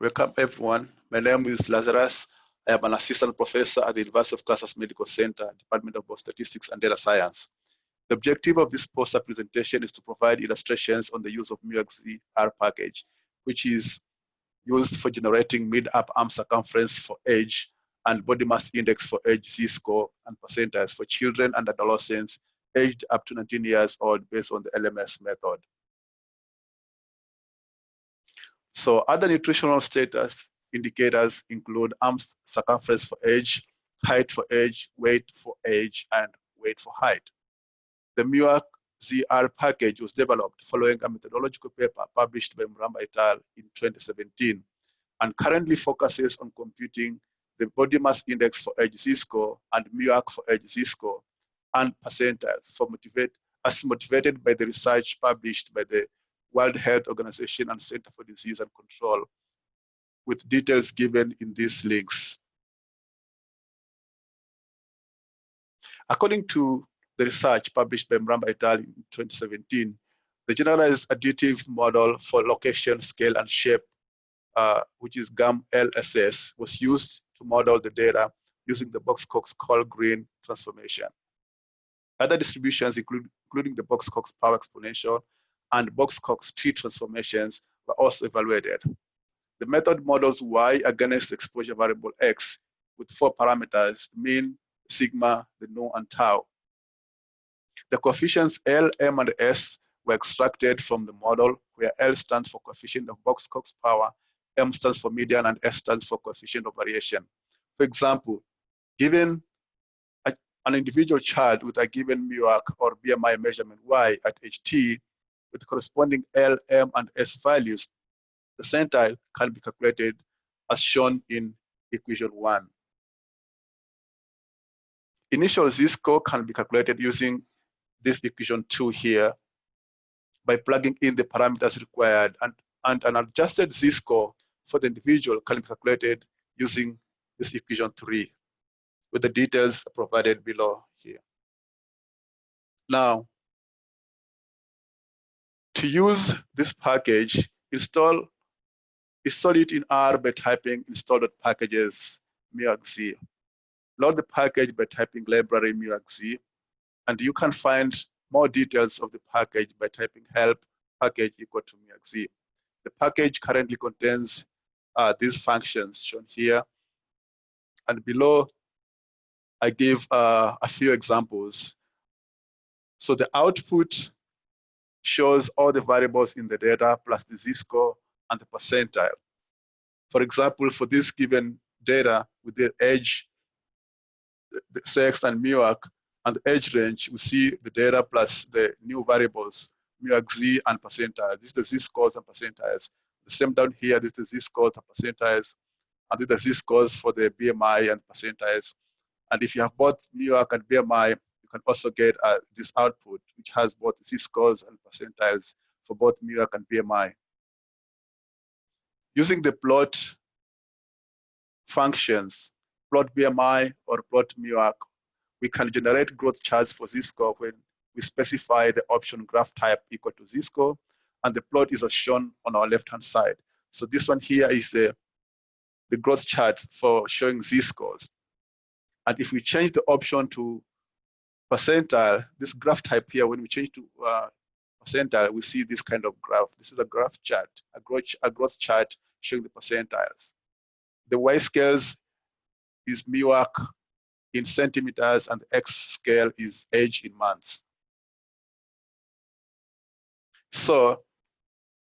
Welcome everyone. My name is Lazarus. I am an assistant professor at the University of Kansas Medical Center, Department of Statistics and Data Science. The objective of this poster presentation is to provide illustrations on the use of MUAC-Z-R package, which is used for generating mid-upper arm circumference for age and body mass index for age Z-score and percentiles for children and adolescents aged up to 19 years old based on the LMS method. So other nutritional status indicators include arm circumference for age, height for age, weight for age, and weight for height. The MUAC ZR package was developed following a methodological paper published by Mramba et al. in 2017 and currently focuses on computing the body mass index for age Z-score and MUAC for age Z-score and percentiles for motivate, as motivated by the research published by the World Health Organization and Center for Disease and Control, with details given in these links. According to the research published by Mramba et al. in 2017, the generalized additive model for location, scale, and shape, uh, which is GAM-LSS, was used to model the data using the Box-Cox-Cole-Green transformation. Other distributions, include, including the Box-Cox power exponential and Box-Cox tree transformations were also evaluated. The method models Y against exposure variable X with four parameters, mean, sigma, the nu, and tau. The coefficients L, M, and S were extracted from the model where L stands for coefficient of Box-Cox power, M stands for median, and S stands for coefficient of variation. For example, given a, an individual child with a given MUAC or BMI measurement Y at age T, with corresponding L, M, and S values, the centile can be calculated as shown in equation one. Initial z-score can be calculated using this equation two here by plugging in the parameters required and, and an adjusted z-score for the individual can be calculated using this equation three with the details provided below here. Now, to use this package, install, install it in R by typing install.packages muac-z. Load the package by typing library muac-z, and you can find more details of the package by typing help package equal to muac-z. The package currently contains uh, these functions shown here. And below, I give uh, a few examples. So the output shows all the variables in the data plus the z-score and the percentile. For example, for this given data with the age, the sex and MUAC and age range, we see the data plus the new variables, MUAC Z and percentile. This is the z-scores and percentiles. The same down here, this is the z-scores and percentiles. And this is the z-scores for the BMI and percentiles. And if you have both MUAC and BMI, can also get uh, this output, which has both z-scores and percentiles for both MUAC and BMI. Using the plot functions, plot BMI or plot MUAC, we can generate growth charts for z-score when we specify the option graph type equal to z-score, and the plot is as shown on our left-hand side. So this one here is the, the growth chart for showing z-scores. And if we change the option to percentile, this graph type here, when we change to uh, percentile, we see this kind of graph. This is a graph chart, a growth, a growth chart showing the percentiles. The Y scales is MUAC in centimeters and the X scale is age in months. So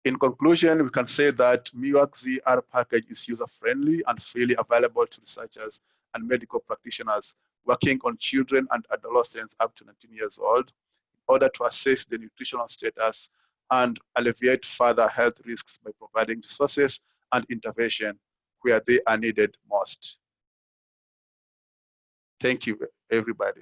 in conclusion, we can say that MUAC-Z-R package is user-friendly and freely available to researchers and medical practitioners working on children and adolescents up to 19 years old in order to assess the nutritional status and alleviate further health risks by providing resources and intervention where they are needed most. Thank you, everybody.